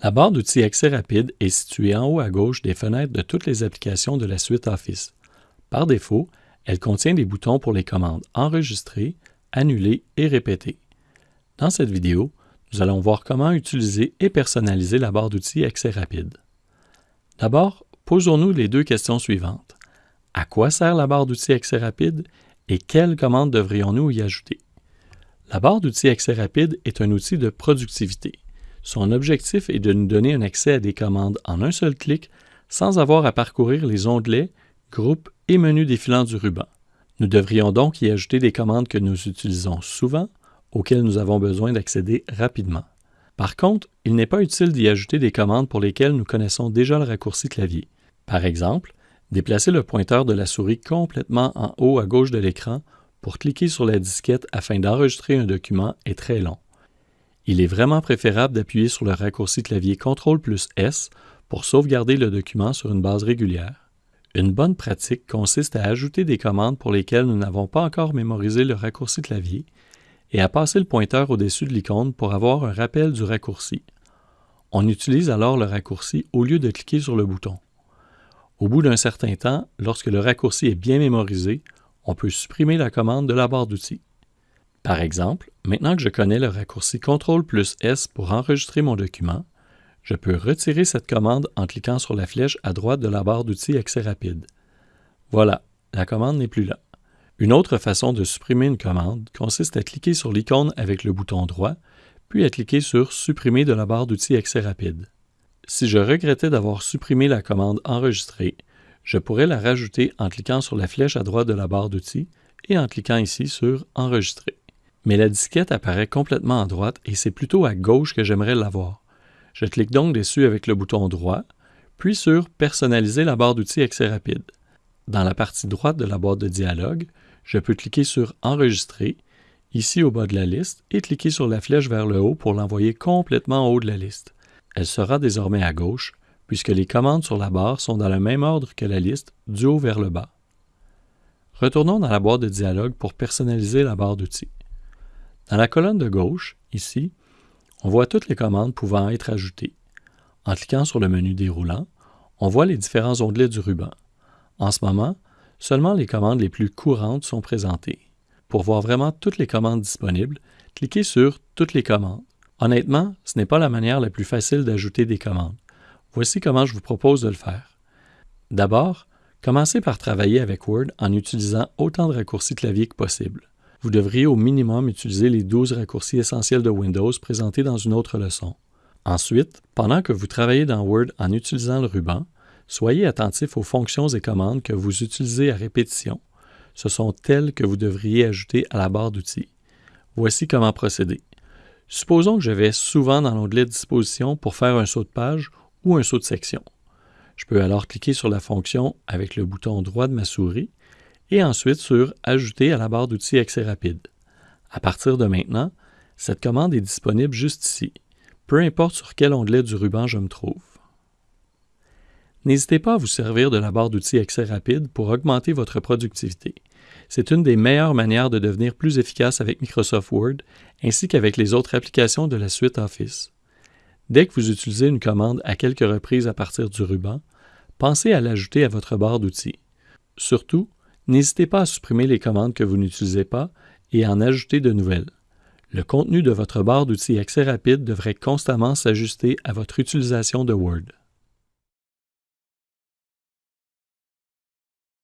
La barre d'outils Accès rapide est située en haut à gauche des fenêtres de toutes les applications de la suite Office. Par défaut, elle contient des boutons pour les commandes Enregistrer, Annuler et Répéter. Dans cette vidéo, nous allons voir comment utiliser et personnaliser la barre d'outils Accès rapide. D'abord, posons-nous les deux questions suivantes. À quoi sert la barre d'outils Accès rapide et quelles commandes devrions-nous y ajouter? La barre d'outils Accès rapide est un outil de productivité. Son objectif est de nous donner un accès à des commandes en un seul clic sans avoir à parcourir les onglets, groupes et menus défilants du ruban. Nous devrions donc y ajouter des commandes que nous utilisons souvent, auxquelles nous avons besoin d'accéder rapidement. Par contre, il n'est pas utile d'y ajouter des commandes pour lesquelles nous connaissons déjà le raccourci clavier. Par exemple, déplacer le pointeur de la souris complètement en haut à gauche de l'écran pour cliquer sur la disquette afin d'enregistrer un document est très long. Il est vraiment préférable d'appuyer sur le raccourci clavier CTRL plus S pour sauvegarder le document sur une base régulière. Une bonne pratique consiste à ajouter des commandes pour lesquelles nous n'avons pas encore mémorisé le raccourci clavier et à passer le pointeur au-dessus de l'icône pour avoir un rappel du raccourci. On utilise alors le raccourci au lieu de cliquer sur le bouton. Au bout d'un certain temps, lorsque le raccourci est bien mémorisé, on peut supprimer la commande de la barre d'outils. Par exemple, maintenant que je connais le raccourci CTRL plus S pour enregistrer mon document, je peux retirer cette commande en cliquant sur la flèche à droite de la barre d'outils Accès rapide. Voilà, la commande n'est plus là. Une autre façon de supprimer une commande consiste à cliquer sur l'icône avec le bouton droit, puis à cliquer sur Supprimer de la barre d'outils Accès rapide. Si je regrettais d'avoir supprimé la commande enregistrée, je pourrais la rajouter en cliquant sur la flèche à droite de la barre d'outils et en cliquant ici sur Enregistrer mais la disquette apparaît complètement à droite et c'est plutôt à gauche que j'aimerais l'avoir. Je clique donc dessus avec le bouton droit, puis sur Personnaliser la barre d'outils Accès rapide. Dans la partie droite de la boîte de dialogue, je peux cliquer sur Enregistrer, ici au bas de la liste, et cliquer sur la flèche vers le haut pour l'envoyer complètement en haut de la liste. Elle sera désormais à gauche, puisque les commandes sur la barre sont dans le même ordre que la liste, du haut vers le bas. Retournons dans la boîte de dialogue pour personnaliser la barre d'outils. Dans la colonne de gauche, ici, on voit toutes les commandes pouvant être ajoutées. En cliquant sur le menu déroulant, on voit les différents onglets du ruban. En ce moment, seulement les commandes les plus courantes sont présentées. Pour voir vraiment toutes les commandes disponibles, cliquez sur Toutes les commandes. Honnêtement, ce n'est pas la manière la plus facile d'ajouter des commandes. Voici comment je vous propose de le faire. D'abord, commencez par travailler avec Word en utilisant autant de raccourcis clavier que possible vous devriez au minimum utiliser les 12 raccourcis essentiels de Windows présentés dans une autre leçon. Ensuite, pendant que vous travaillez dans Word en utilisant le ruban, soyez attentif aux fonctions et commandes que vous utilisez à répétition. Ce sont elles que vous devriez ajouter à la barre d'outils. Voici comment procéder. Supposons que je vais souvent dans l'onglet Disposition pour faire un saut de page ou un saut de section. Je peux alors cliquer sur la fonction avec le bouton droit de ma souris et ensuite sur Ajouter à la barre d'outils Accès rapide. À partir de maintenant, cette commande est disponible juste ici, peu importe sur quel onglet du ruban je me trouve. N'hésitez pas à vous servir de la barre d'outils Accès rapide pour augmenter votre productivité. C'est une des meilleures manières de devenir plus efficace avec Microsoft Word ainsi qu'avec les autres applications de la suite Office. Dès que vous utilisez une commande à quelques reprises à partir du ruban, pensez à l'ajouter à votre barre d'outils. Surtout, N'hésitez pas à supprimer les commandes que vous n'utilisez pas et à en ajouter de nouvelles. Le contenu de votre barre d'outils Accès rapide devrait constamment s'ajuster à votre utilisation de Word.